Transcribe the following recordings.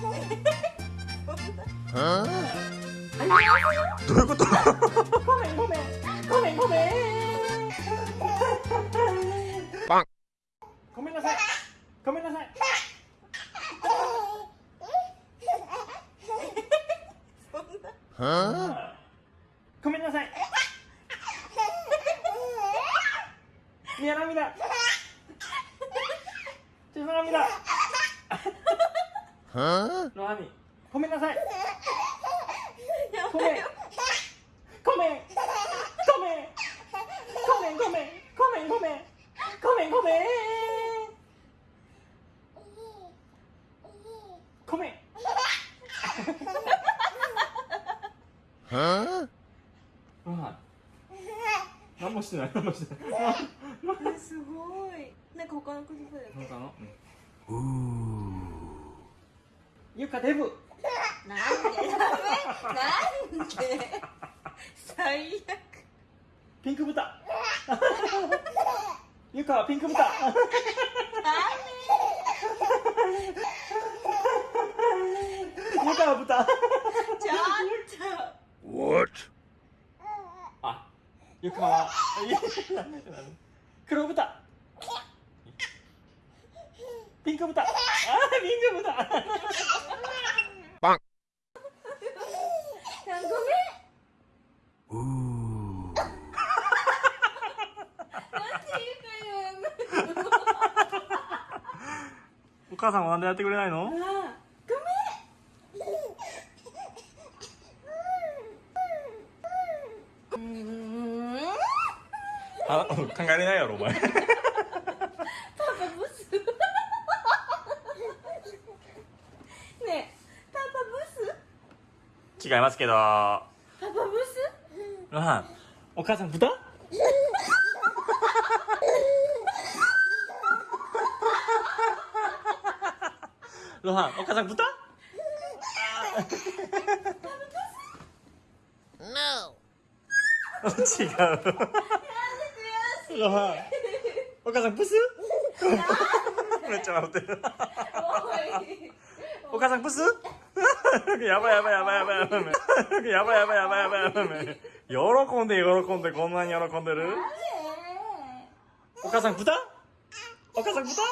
どういうこと？ごめんごめんごめんごめんパン。ごめんなさい。ごめんなさい。はごめんなさい。ミヤ涙ちょ涙はロハミごめん。なさいごめん。ごめん。ごめん。ごめん。ごめん。ごめん。ごめん。ごめん。ごめん。ごめん。はロハ何もしてない何もしてないすごいなん。か他のことだよ他のうゆかデブ。なんで？ダメなんで？最悪。ピンク豚。ゆかはピンク豚。ゆかは豚。ちょっと。What? あゆかは。黒豚ピンク豚。あーピンク豚。パン。ごめん。うお母さんはなんでやってくれないの？あ考えれないやろお前パパブスねえパパブス違いますけど。パパブス？ロハンお母さん豚？ロハンお母さん豚？No! 違う。ロハンお母さんブス？めっちゃ笑ってる。お母さんブス？やばいやばいやばいやばいやばいやばいやばいやばいやばいやばいやばい喜んで喜んでこんなに喜んでるお母さん豚お母さん豚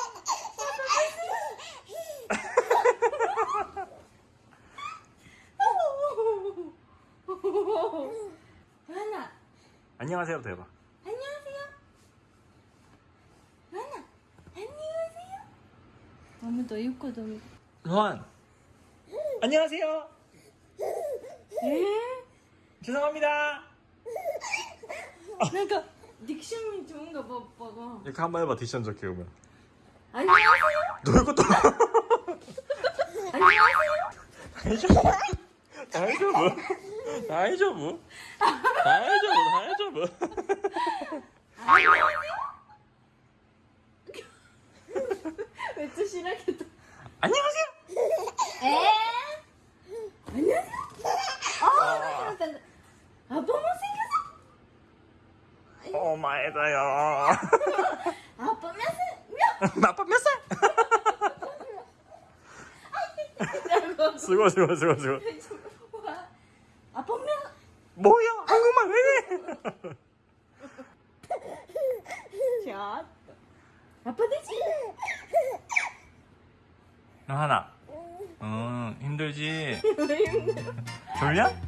하나 안녕하세요 대박 안녕하세요 하나 안녕하세요 아무도 읽고도 로한 안녕하세요. 예? 죄송합니다. 그러니까 なんかディクションに좋은가 봐, 오빠가. 이렇게 한 번 해봐 디션 좋게 오면 안녕하세요. 너 이것도 안녕하세요. 다이저브 다이저브 다이저브 다이저브 다이저브 안녕하세요. めっちゃしなけど。 안녕하세요 엄마에다요 아빠 몇 살? 아빠 몇 살? 수고 수고 수고 수고 아빠 몇? 뭐야 한국말 왜 이래 아빠 되지? 하나 응 힘들지? 왜 힘들어? 졸려?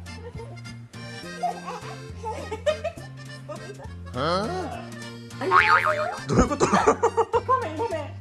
どういうこと？ごめんごめん。